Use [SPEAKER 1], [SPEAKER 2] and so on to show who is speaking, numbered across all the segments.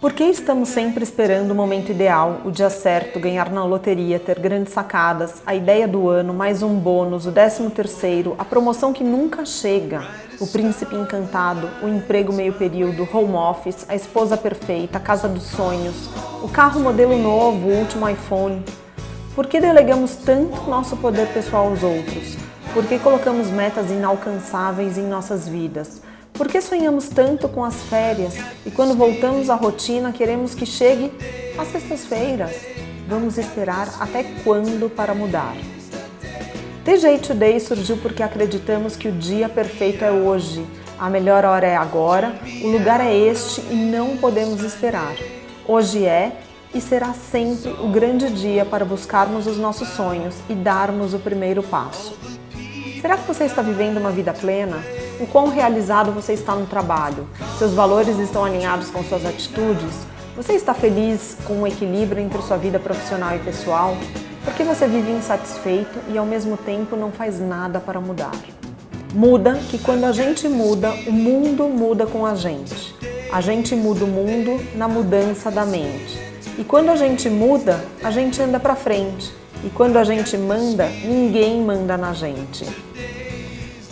[SPEAKER 1] Por que estamos sempre esperando o momento ideal, o dia certo, ganhar na loteria, ter grandes sacadas, a ideia do ano, mais um bônus, o décimo terceiro, a promoção que nunca chega, o príncipe encantado, o emprego meio período, home office, a esposa perfeita, a casa dos sonhos, o carro modelo novo, o último iPhone? Por que delegamos tanto nosso poder pessoal aos outros? Por que colocamos metas inalcançáveis em nossas vidas? Por que sonhamos tanto com as férias e quando voltamos à rotina queremos que chegue às sextas-feiras? Vamos esperar até quando para mudar? TJ Today surgiu porque acreditamos que o dia perfeito é hoje, a melhor hora é agora, o lugar é este e não podemos esperar. Hoje é e será sempre o grande dia para buscarmos os nossos sonhos e darmos o primeiro passo. Será que você está vivendo uma vida plena? O quão realizado você está no trabalho, seus valores estão alinhados com suas atitudes, você está feliz com o equilíbrio entre sua vida profissional e pessoal, porque você vive insatisfeito e ao mesmo tempo não faz nada para mudar. Muda que quando a gente muda, o mundo muda com a gente. A gente muda o mundo na mudança da mente. E quando a gente muda, a gente anda para frente. E quando a gente manda, ninguém manda na gente.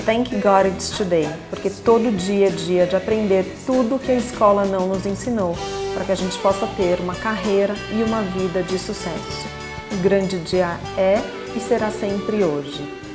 [SPEAKER 1] Thank God It's Today, porque todo dia é dia de aprender tudo que a escola não nos ensinou, para que a gente possa ter uma carreira e uma vida de sucesso. O grande dia é e será sempre hoje.